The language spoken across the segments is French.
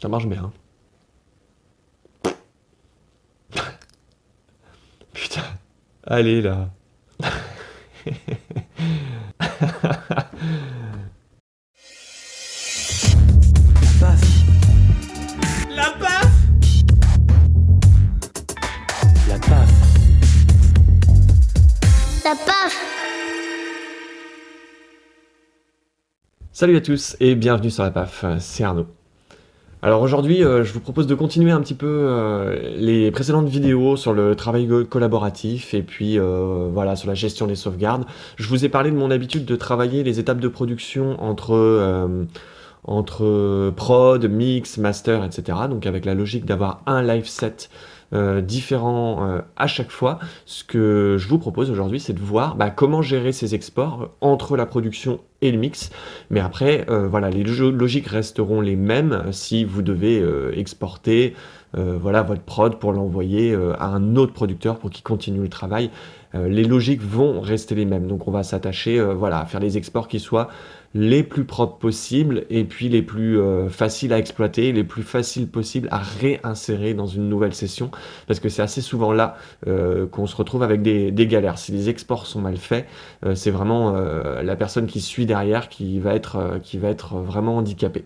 Ça marche bien. Putain. Allez là. La paf La paf La paf Salut à tous et bienvenue sur la PAF, c'est Arnaud. Alors aujourd'hui, euh, je vous propose de continuer un petit peu euh, les précédentes vidéos sur le travail collaboratif et puis euh, voilà sur la gestion des sauvegardes. Je vous ai parlé de mon habitude de travailler les étapes de production entre, entre prod, mix, master, etc. Donc avec la logique d'avoir un live set euh, différents euh, à chaque fois. Ce que je vous propose aujourd'hui, c'est de voir bah, comment gérer ces exports entre la production et le mix. Mais après, euh, voilà, les logiques resteront les mêmes si vous devez exporter voilà, votre prod pour l'envoyer à un autre producteur pour qu'il continue le travail. les logiques vont rester les mêmes. Donc on va s'attacher voilà, à faire les exports qui soient les plus propres possibles et puis les plus euh, faciles à exploiter, les plus faciles possibles à réinsérer dans une nouvelle session parce que c'est assez souvent là euh, qu'on se retrouve avec des, galères. Si les exports sont mal faits, euh, c'est vraiment la personne qui suit derrière qui va être, qui va être vraiment handicapée.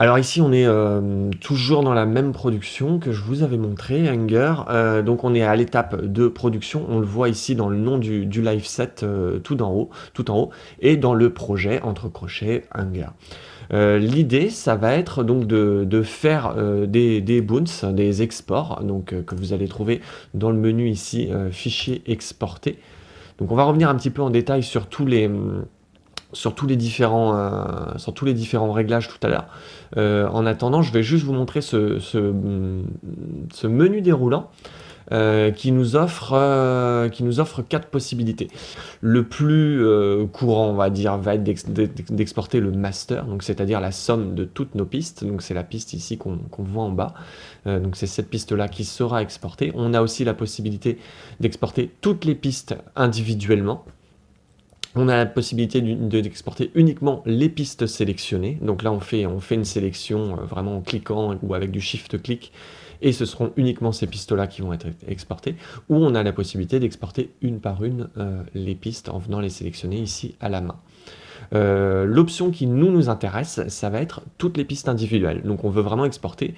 Alors ici, on est euh, toujours dans la même production que je vous avais montré, Hunger. Euh, donc on est à l'étape de production, on le voit ici dans le nom du, live set euh, tout en haut, tout en haut, et dans le projet entre crochets Hunger. L'idée, ça va être donc de, faire des, boons, des exports, donc que vous allez trouver dans le menu ici, fichier exporté. Donc on va revenir un petit peu en détail sur tous les sur tous les différents, euh, différents réglages tout à l'heure. Euh, en attendant, je vais juste vous montrer ce, menu déroulant euh, qui, nous offre, quatre possibilités. Le plus courant, on va dire, va être d'exporter le master, c'est-à-dire la somme de toutes nos pistes. Donc c'est la piste ici qu'on voit en bas. c'est cette piste-là qui sera exportée. On a aussi la possibilité d'exporter toutes les pistes individuellement on a la possibilité d'exporter uniquement les pistes sélectionnées. Donc là, on fait, une sélection euh, vraiment en cliquant ou avec du shift-click et ce seront uniquement ces pistes-là qui vont être exportées. Ou on a la possibilité d'exporter une par une euh, les pistes en venant les sélectionner ici à la main. Euh, l'option qui nous, nous intéresse, ça va être toutes les pistes individuelles. Donc on veut vraiment exporter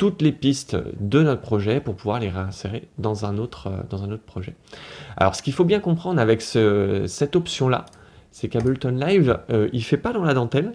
toutes les pistes de notre projet pour pouvoir les réinsérer dans un autre, euh, dans un autre projet. Alors ce qu'il faut bien comprendre avec cette option-là, c'est qu'Ableton Live, euh, il ne fait pas dans la dentelle,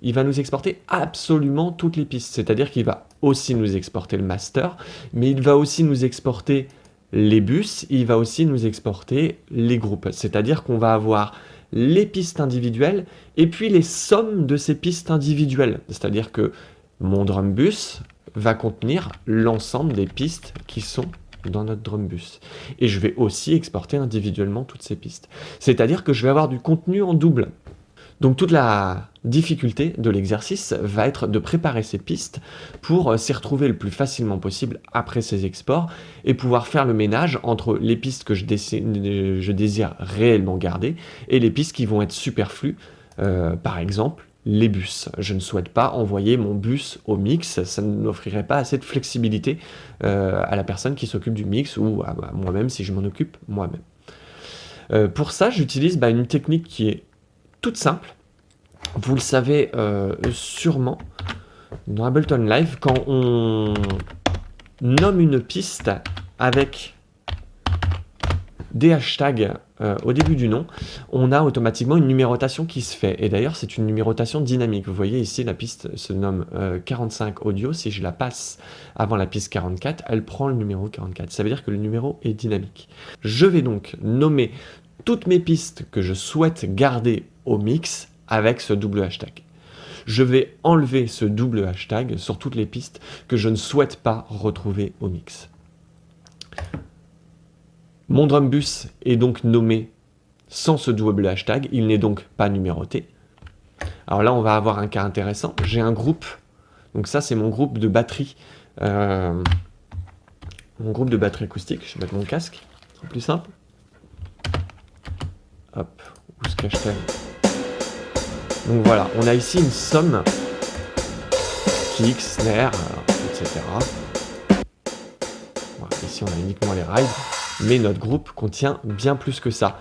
il va nous exporter absolument toutes les pistes. C'est-à-dire qu'il va aussi nous exporter le master, mais il va aussi nous exporter les bus, il va aussi nous exporter les groupes. C'est-à-dire qu'on va avoir les pistes individuelles et puis les sommes de ces pistes individuelles. C'est-à-dire que mon drum bus va contenir l'ensemble des pistes qui sont dans notre Drumbus. Et je vais aussi exporter individuellement toutes ces pistes. C'est-à-dire que je vais avoir du contenu en double. Donc toute la difficulté de l'exercice va être de préparer ces pistes pour euh, s'y retrouver le plus facilement possible après ces exports et pouvoir faire le ménage entre les pistes que je, désire réellement garder et les pistes qui vont être superflues, euh, par exemple les bus. Je ne souhaite pas envoyer mon bus au mix, ça n'offrirait pas assez de flexibilité euh, à la personne qui s'occupe du mix ou à, moi-même si je m'en occupe moi-même. Euh, pour ça, j'utilise bah, une technique qui est toute simple. Vous le savez euh, sûrement, dans Ableton Live, quand on nomme une piste avec des hashtags euh, au début du nom, on a automatiquement une numérotation qui se fait. Et d'ailleurs, c'est une numérotation dynamique. Vous voyez ici, la piste se nomme 45 euh, audio. Si je la passe avant la piste 44, elle prend le numéro 44. Ça veut dire que le numéro est dynamique. Je vais donc nommer toutes mes pistes que je souhaite garder au mix avec ce double hashtag. Je vais enlever ce double hashtag sur toutes les pistes que je ne souhaite pas retrouver au mix. Mon drumbus est donc nommé sans ce double hashtag, il n'est donc pas numéroté. Alors là, on va avoir un cas intéressant. J'ai un groupe, donc ça c'est mon groupe de batterie, euh, mon groupe de batterie acoustique. Je vais mettre mon casque, c'est plus simple. Hop, où se cache-t-elle? Donc voilà, on a ici une somme kick, snare, etc. ici on a uniquement les rides, mais notre groupe contient bien plus que ça.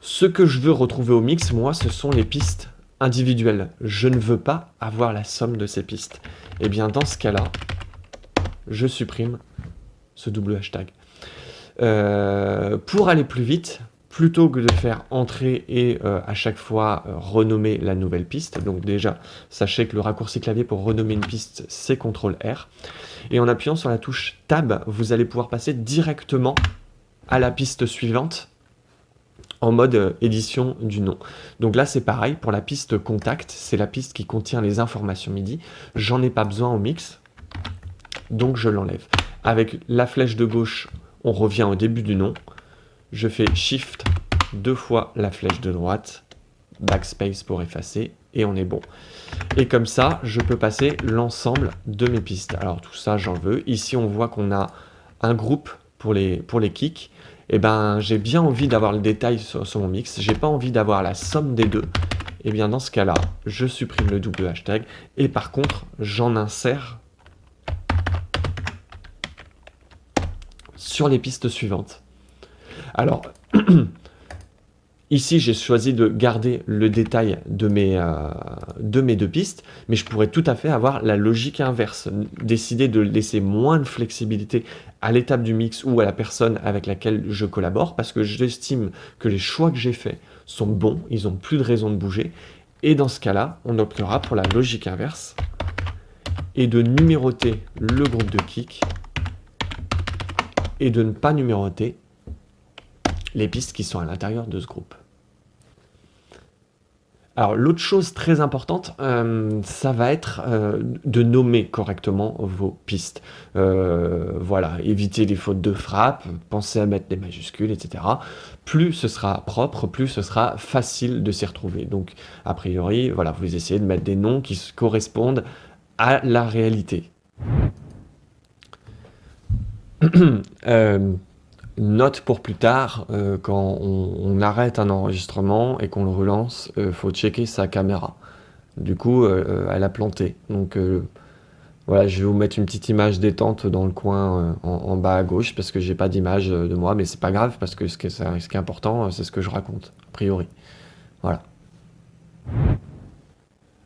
Ce que je veux retrouver au mix, moi, ce sont les pistes individuelles. Je ne veux pas avoir la somme de ces pistes. Et eh bien dans ce cas-là, je supprime ce double hashtag. Euh, pour aller plus vite, plutôt que de faire entrer et euh, à chaque fois euh, renommer la nouvelle piste, donc déjà, sachez que le raccourci clavier pour renommer une piste, c'est CTRL R, et en appuyant sur la touche Tab, vous allez pouvoir passer directement à la piste suivante en mode édition du nom. Donc là, c'est pareil, pour la piste contact, c'est la piste qui contient les informations MIDI, j'en ai pas besoin au mix, donc je l'enlève. Avec la flèche de gauche, on revient au début du nom, je fais Shift deux fois la flèche de droite, Backspace pour effacer, et on est bon. Et comme ça, je peux passer l'ensemble de mes pistes. Alors tout ça, j'en veux. Ici, on voit qu'on a un groupe pour les, pour kicks. Eh ben, j'ai bien envie d'avoir le détail sur, sur mon mix. J'ai pas envie d'avoir la somme des deux. Et eh bien dans ce cas-là, je supprime le double hashtag. Et par contre, j'en insère sur les pistes suivantes. Alors, ici, j'ai choisi de garder le détail de mes, euh, de mes deux pistes, mais je pourrais tout à fait avoir la logique inverse, décider de laisser moins de flexibilité à l'étape du mix ou à la personne avec laquelle je collabore, parce que j'estime que les choix que j'ai faits sont bons, ils n'ont plus de raison de bouger, et dans ce cas-là, on optera pour la logique inverse, et de numéroter le groupe de kick, et de ne pas numéroter les pistes qui sont à l'intérieur de ce groupe. Alors l'autre chose très importante, euh, ça va être euh, de nommer correctement vos pistes. Euh, voilà, éviter les fautes de frappe, pensez à mettre des majuscules, etc. Plus ce sera propre, plus ce sera facile de s'y retrouver. Donc a priori, voilà, vous essayez de mettre des noms qui correspondent à la réalité. note pour plus tard, euh, quand on, arrête un enregistrement et qu'on le relance, il euh, faut checker sa caméra. Du coup, euh, elle a planté. Donc voilà, je vais vous mettre une petite image détente dans le coin en, bas à gauche parce que j'ai pas d'image de moi, mais c'est pas grave parce que ce qui est, ce qui est important, c'est ce que je raconte, a priori. Voilà.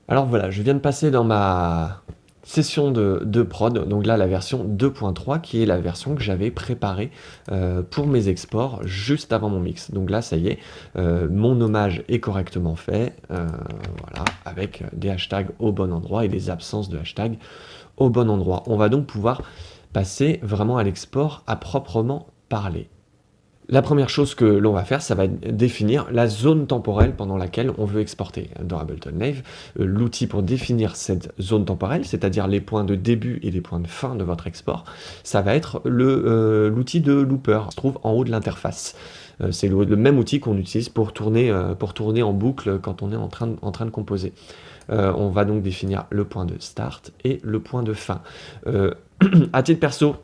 Alors voilà, je viens de passer dans ma session de, prod, donc là la version 2.3 qui est la version que j'avais préparée euh, pour mes exports juste avant mon mix. Donc là ça y est, euh, mon hommage est correctement fait, euh, voilà, avec des hashtags au bon endroit et des absences de hashtags au bon endroit. On va donc pouvoir passer vraiment à l'export à proprement parler. La première chose que l'on va faire, ça va définir la zone temporelle pendant laquelle on veut exporter. Dans Ableton Live, euh, l'outil pour définir cette zone temporelle, c'est-à-dire les points de début et les points de fin de votre export, ça va être euh, l'outil de looper, qui se trouve en haut de l'interface. Euh, c'est le, même outil qu'on utilise pour tourner, en boucle quand on est en train, en train de composer. on va donc définir le point de start et le point de fin. à titre perso,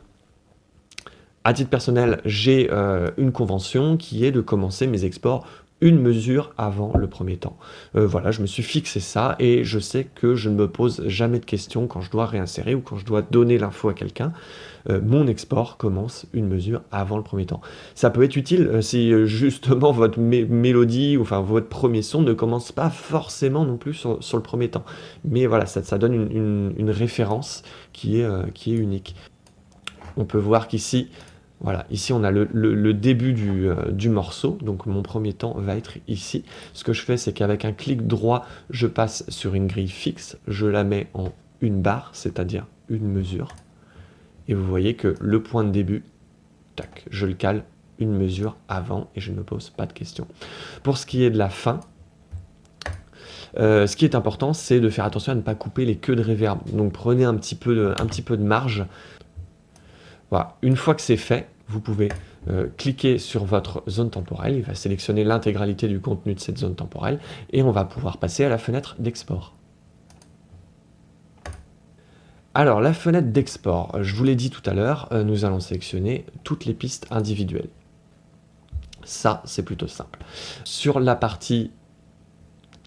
à titre personnel, j'ai euh, une convention qui est de commencer mes exports une mesure avant le premier temps. Euh, voilà, je me suis fixé ça et je sais que je ne me pose jamais de questions quand je dois réinsérer ou quand je dois donner l'info à quelqu'un. Euh, mon export commence une mesure avant le premier temps. Ça peut être utile si justement votre mélodie, ou enfin votre premier son ne commence pas forcément non plus sur, le premier temps. Mais voilà, ça, donne une, référence qui est, qui est unique. On peut voir qu'ici, voilà, ici on a le, début euh, du, morceau, donc mon premier temps va être ici. Ce que je fais, c'est qu'avec un clic droit, je passe sur une grille fixe, je la mets en une barre, c'est-à-dire une mesure. Et vous voyez que le point de début, tac, je le cale une mesure avant et je ne me pose pas de questions. Pour ce qui est de la fin, euh, ce qui est important, c'est de faire attention à ne pas couper les queues de reverb. Donc prenez un petit peu un petit peu de marge. Voilà, une fois que c'est fait, vous pouvez euh, cliquer sur votre zone temporelle, il va sélectionner l'intégralité du contenu de cette zone temporelle, et on va pouvoir passer à la fenêtre d'export. Alors, la fenêtre d'export, je vous l'ai dit tout à l'heure, euh, nous allons sélectionner toutes les pistes individuelles. Ça, c'est plutôt simple. Sur la partie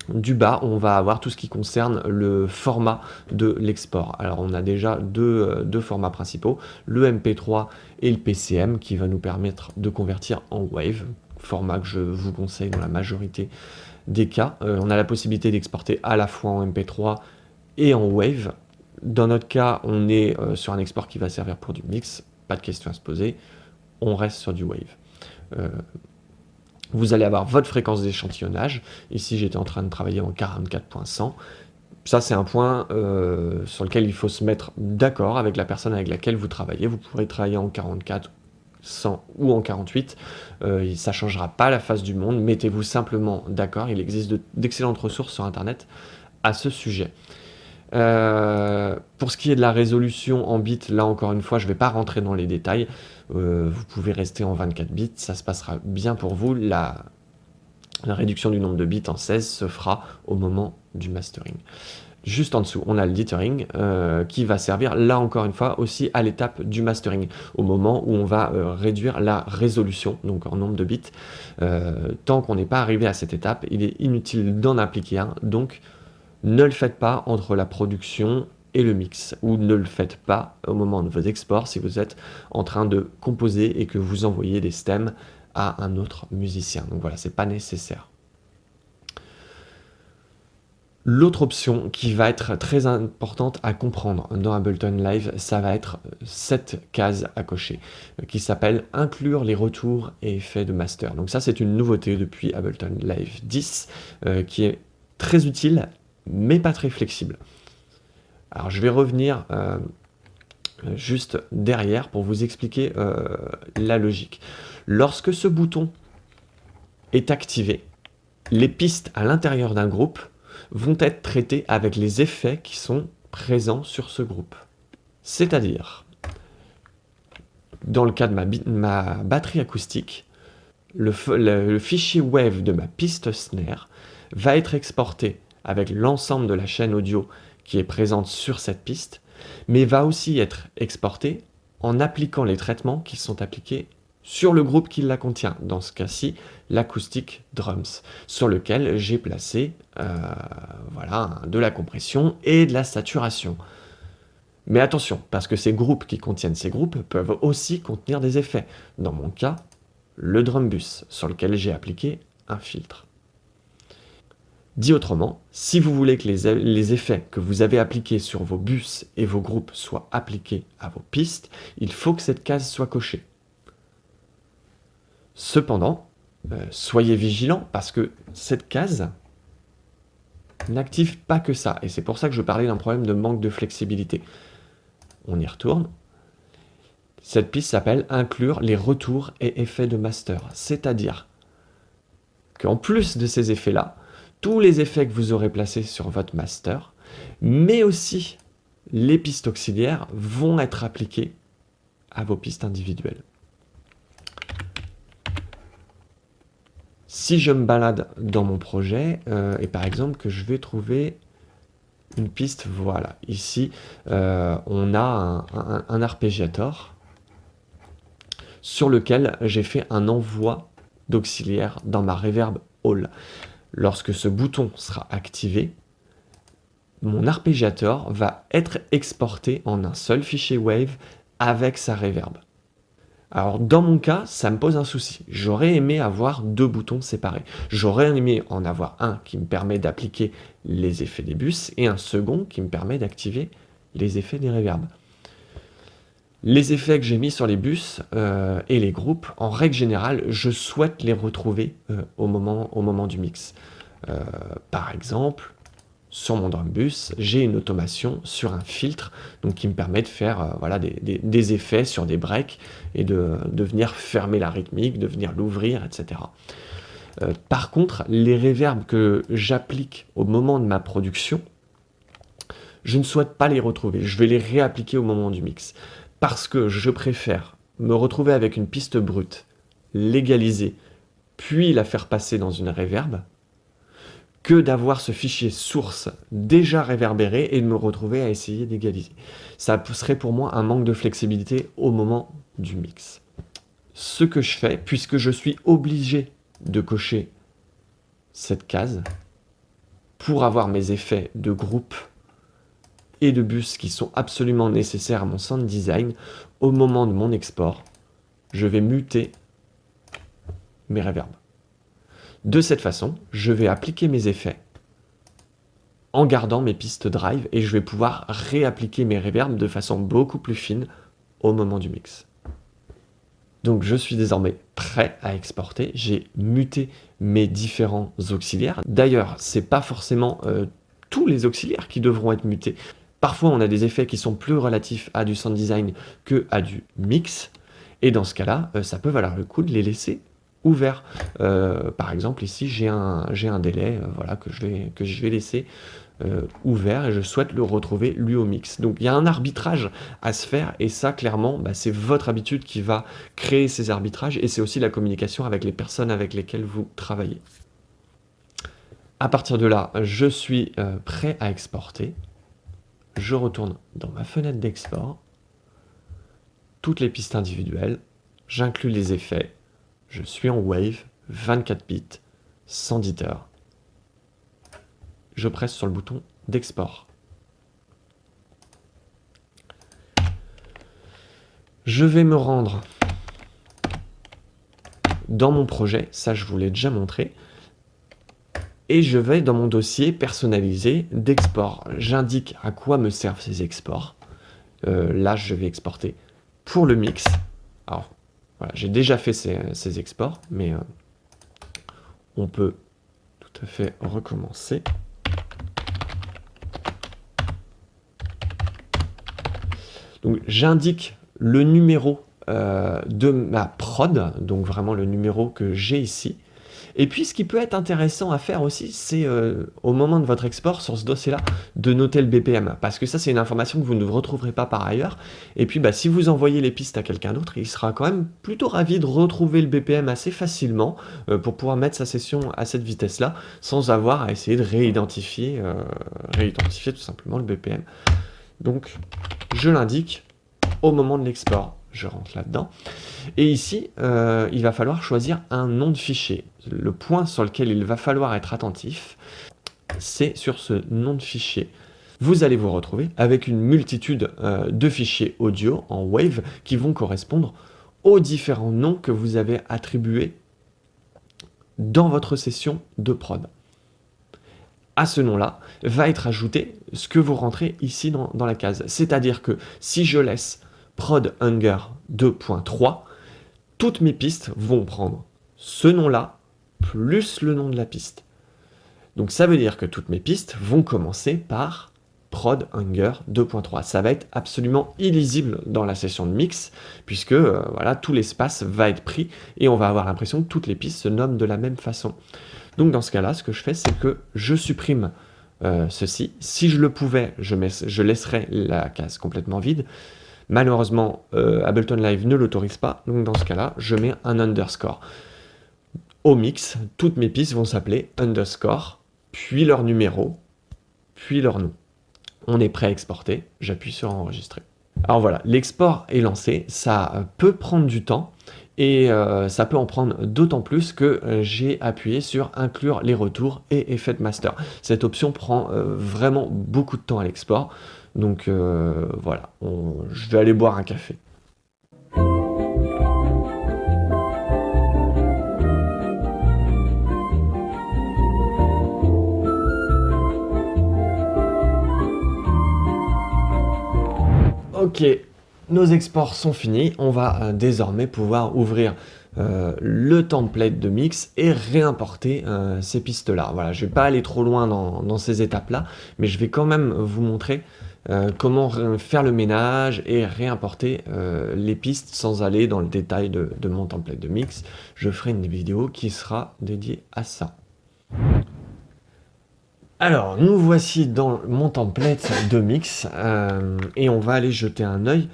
du bas, on va avoir tout ce qui concerne le format de l'export. Alors on a déjà deux, deux, formats principaux, le MP3 et le PCM qui va nous permettre de convertir en WAVE, format que je vous conseille dans la majorité des cas. on a la possibilité d'exporter à la fois en MP3 et en WAVE. Dans notre cas, on est sur un export qui va servir pour du mix, pas de question à se poser, on reste sur du WAVE. Vous allez avoir votre fréquence d'échantillonnage. Ici, j'étais en train de travailler en 44.100. Ça, c'est un point euh, sur lequel il faut se mettre d'accord avec la personne avec laquelle vous travaillez. Vous pourrez travailler en 44, 100 ou en 48. Euh, ça ne changera pas la face du monde. Mettez-vous simplement d'accord. Il existe d'excellentes ressources sur Internet à ce sujet. Euh, pour ce qui est de la résolution en bits, là encore une fois, je ne vais pas rentrer dans les détails. Euh, vous pouvez rester en 24 bits, ça se passera bien pour vous. La, réduction du nombre de bits en 16 se fera au moment du mastering. Juste en dessous, on a le dithering euh, qui va servir, là encore une fois, aussi à l'étape du mastering, au moment où on va réduire la résolution, donc en nombre de bits. tant qu'on n'est pas arrivé à cette étape, il est inutile d'en appliquer un, donc ne le faites pas entre la production et le mix, ou ne le faites pas au moment de vos exports si vous êtes en train de composer et que vous envoyez des stems à un autre musicien. Donc voilà, c'est pas nécessaire. L'autre option qui va être très importante à comprendre dans Ableton Live, ça va être cette case à cocher, qui s'appelle « Inclure les retours et effets de master ». Donc ça, c'est une nouveauté depuis Ableton Live 10, euh, qui est très utile mais pas très flexible. Alors je vais revenir euh, juste derrière pour vous expliquer euh, la logique. Lorsque ce bouton est activé, les pistes à l'intérieur d'un groupe vont être traitées avec les effets qui sont présents sur ce groupe. C'est-à-dire, dans le cas de ma, batterie acoustique, le fichier wave de ma piste snare va être exporté avec l'ensemble de la chaîne audio qui est présente sur cette piste, mais va aussi être exporté en appliquant les traitements qui sont appliqués sur le groupe qui la contient, dans ce cas-ci l'acoustique drums, sur lequel j'ai placé euh, voilà, de la compression et de la saturation. Mais attention, parce que ces groupes qui contiennent ces groupes peuvent aussi contenir des effets. Dans mon cas, le drum bus, sur lequel j'ai appliqué un filtre. Dit autrement, si vous voulez que les, effets que vous avez appliqués sur vos bus et vos groupes soient appliqués à vos pistes, il faut que cette case soit cochée. Cependant, euh, soyez vigilants parce que cette case n'active pas que ça. Et c'est pour ça que je parlais d'un problème de manque de flexibilité. On y retourne. Cette piste s'appelle « Inclure les retours et effets de master ». C'est-à-dire qu'en plus de ces effets-là, tous les effets que vous aurez placés sur votre master, mais aussi les pistes auxiliaires vont être appliquées à vos pistes individuelles. Si je me balade dans mon projet, euh, et par exemple que je vais trouver une piste, voilà, ici euh, on a un, arpégiator sur lequel j'ai fait un envoi d'auxiliaire dans ma reverb hall. Lorsque ce bouton sera activé, mon arpégiateur va être exporté en un seul fichier Wave avec sa reverb. Alors dans mon cas, ça me pose un souci. J'aurais aimé avoir deux boutons séparés. J'aurais aimé en avoir un qui me permet d'appliquer les effets des bus et un second qui me permet d'activer les effets des reverbs. Les effets que j'ai mis sur les bus euh, et les groupes, en règle générale, je souhaite les retrouver euh, au, moment, du mix. Euh, par exemple, sur mon drum bus, j'ai une automation sur un filtre donc qui me permet de faire des, effets sur des breaks et de, venir fermer la rythmique, de venir l'ouvrir, etc. par contre, les reverbs que j'applique au moment de ma production, je ne souhaite pas les retrouver. Je vais les réappliquer au moment du mix parce que je préfère me retrouver avec une piste brute, légaliser, puis la faire passer dans une reverb, que d'avoir ce fichier source déjà réverbéré et de me retrouver à essayer d'égaliser. Ça serait pour moi un manque de flexibilité au moment du mix. Ce que je fais, puisque je suis obligé de cocher cette case, pour avoir mes effets de groupe et de bus qui sont absolument nécessaires à mon sound design, au moment de mon export, je vais muter mes reverbs. De cette façon, je vais appliquer mes effets en gardant mes pistes drive et je vais pouvoir réappliquer mes reverbs de façon beaucoup plus fine au moment du mix. Donc je suis désormais prêt à exporter, j'ai muté mes différents auxiliaires. D'ailleurs, c'est pas forcément euh, tous les auxiliaires qui devront être mutés. Parfois, on a des effets qui sont plus relatifs à du sound design que à du mix. Et dans ce cas-là, euh, ça peut valoir le coup de les laisser ouverts. Euh, par exemple, ici, j'ai un, délai voilà, que, je vais, que je vais laisser euh, ouvert et je souhaite le retrouver lui au mix. Donc il y a un arbitrage à se faire et ça clairement bah, c'est votre habitude qui va créer ces arbitrages et c'est aussi la communication avec les personnes avec lesquelles vous travaillez. À partir de là, je suis euh, prêt à exporter. Je retourne dans ma fenêtre d'export, toutes les pistes individuelles, j'inclus les effets, je suis en Wave, 24 bits, sans heures. Je presse sur le bouton d'export. Je vais me rendre dans mon projet, ça je vous l'ai déjà montré, et je vais dans mon dossier personnalisé d'export. J'indique à quoi me servent ces exports. Euh, là, je vais exporter pour le mix. Alors, voilà, j'ai déjà fait ces, exports, mais euh, on peut tout à fait recommencer. Donc j'indique le numéro euh, de ma prod, donc vraiment le numéro que j'ai ici. Et puis ce qui peut être intéressant à faire aussi, c'est euh, au moment de votre export sur ce dossier-là, de noter le BPM. Parce que ça, c'est une information que vous ne retrouverez pas par ailleurs. Et puis bah, si vous envoyez les pistes à quelqu'un d'autre, il sera quand même plutôt ravi de retrouver le BPM assez facilement euh, pour pouvoir mettre sa session à cette vitesse-là, sans avoir à essayer de réidentifier, réidentifier tout simplement le BPM. Donc, je l'indique au moment de l'export. Je rentre là-dedans. Et ici, euh, il va falloir choisir un nom de fichier. Le point sur lequel il va falloir être attentif, c'est sur ce nom de fichier. Vous allez vous retrouver avec une multitude euh, de fichiers audio en WAVE qui vont correspondre aux différents noms que vous avez attribués dans votre session de prod à ce nom-là va être ajouté ce que vous rentrez ici dans, la case. C'est-à-dire que si je laisse prod hunger 2.3, toutes mes pistes vont prendre ce nom-là plus le nom de la piste. Donc ça veut dire que toutes mes pistes vont commencer par prod hunger 2.3. Ça va être absolument illisible dans la session de mix, puisque euh, voilà, tout l'espace va être pris et on va avoir l'impression que toutes les pistes se nomment de la même façon. Donc dans ce cas-là, ce que je fais, c'est que je supprime euh, ceci. Si je le pouvais, je, je, laisserais la case complètement vide. Malheureusement, euh, Ableton Live ne l'autorise pas, donc dans ce cas-là, je mets un underscore. Au mix, toutes mes pistes vont s'appeler underscore, puis leur numéro, puis leur nom. On est prêt à exporter, j'appuie sur enregistrer. Alors voilà, l'export est lancé, ça peut prendre du temps, et euh, ça peut en prendre d'autant plus que euh, j'ai appuyé sur inclure les retours et effet master. Cette option prend euh, vraiment beaucoup de temps à l'export, donc voilà, je vais aller boire un café. Ok, nos exports sont finis, on va euh, désormais pouvoir ouvrir euh, le template de mix et réimporter euh, ces pistes-là. Voilà, je ne vais pas aller trop loin dans, ces étapes-là, mais je vais quand même vous montrer comment faire le ménage et réimporter les pistes sans aller dans le détail de mon template de mix. Je ferai une vidéo qui sera dédiée à ça. Alors, nous voici dans mon template de mix euh, et on va aller jeter un œil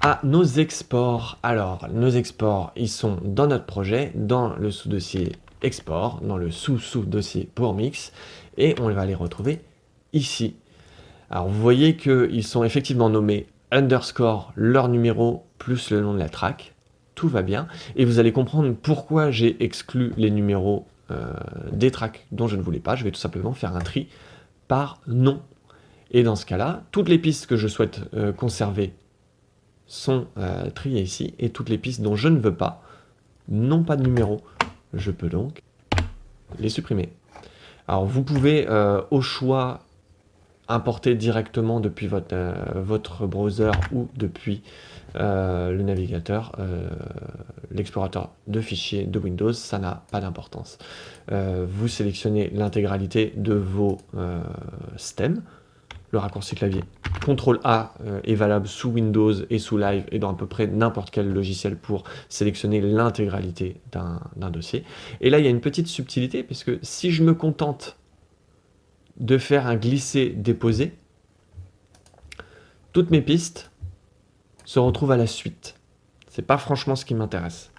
à nos exports. Alors, nos exports, ils sont dans notre projet, dans le sous-dossier export, dans le sous-sous-dossier pour mix et on va les retrouver ici. Alors, vous voyez qu'ils sont effectivement nommés underscore leur numéro plus le nom de la track. Tout va bien. Et vous allez comprendre pourquoi j'ai exclu les numéros des tracks dont je ne voulais pas, je vais tout simplement faire un tri par nom. Et dans ce cas-là, toutes les pistes que je souhaite conserver sont triées ici, et toutes les pistes dont je ne veux pas n'ont pas de numéro. Je peux donc les supprimer. Alors vous pouvez au choix importer directement depuis votre, euh, browser ou depuis euh, le navigateur, euh, l'explorateur de fichiers de Windows, ça n'a pas d'importance. vous sélectionnez l'intégralité de vos stems, le raccourci clavier CTRL A est valable sous Windows et sous Live et dans à peu près n'importe quel logiciel pour sélectionner l'intégralité d'un dossier. Et là, il y a une petite subtilité, puisque si je me contente de faire un glisser-déposer, toutes mes pistes se retrouvent à la suite. C'est pas franchement ce qui m'intéresse.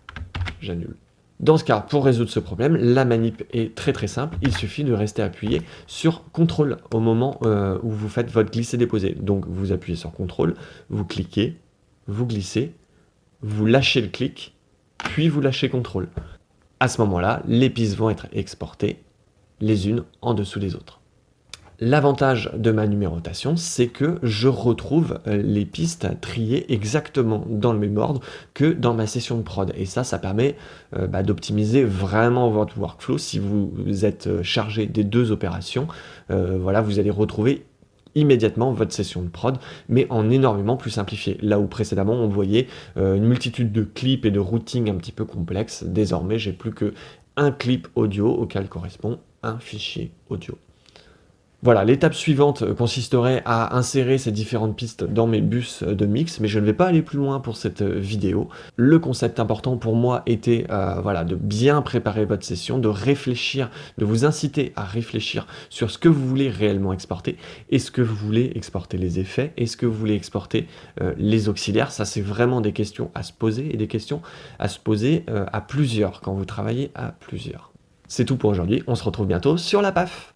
J'annule. Dans ce cas, pour résoudre ce problème, la manip est très très simple. Il suffit de rester appuyé sur CTRL au moment euh, où vous faites votre glisser-déposer. Donc vous appuyez sur CTRL, vous cliquez, vous glissez, vous lâchez le clic, puis vous lâchez CTRL. À ce moment-là, les pistes vont être exportées les unes en dessous des autres. L'avantage de ma numérotation, c'est que je retrouve euh, les pistes triées exactement dans le même ordre que dans ma session de prod. Et ça, ça permet euh, bah, d'optimiser vraiment votre workflow. Si vous êtes euh, chargé des deux opérations, voilà, vous allez retrouver immédiatement votre session de prod, mais en énormément plus simplifié. Là où précédemment on voyait une multitude de clips et de routing un petit peu complexes, désormais j'ai plus que un clip audio auquel correspond un fichier audio. Voilà, l'étape suivante consisterait à insérer ces différentes pistes dans mes bus de mix, mais je ne vais pas aller plus loin pour cette vidéo. Le concept important pour moi était euh, voilà, de bien préparer votre session, de réfléchir, de vous inciter à réfléchir sur ce que vous voulez réellement exporter. Est-ce que vous voulez exporter les effets? Est-ce que vous voulez exporter euh, les auxiliaires? Ça, c'est vraiment des questions à se poser et des questions à se poser euh, à plusieurs quand vous travaillez à plusieurs. C'est tout pour aujourd'hui, on se retrouve bientôt sur la PAF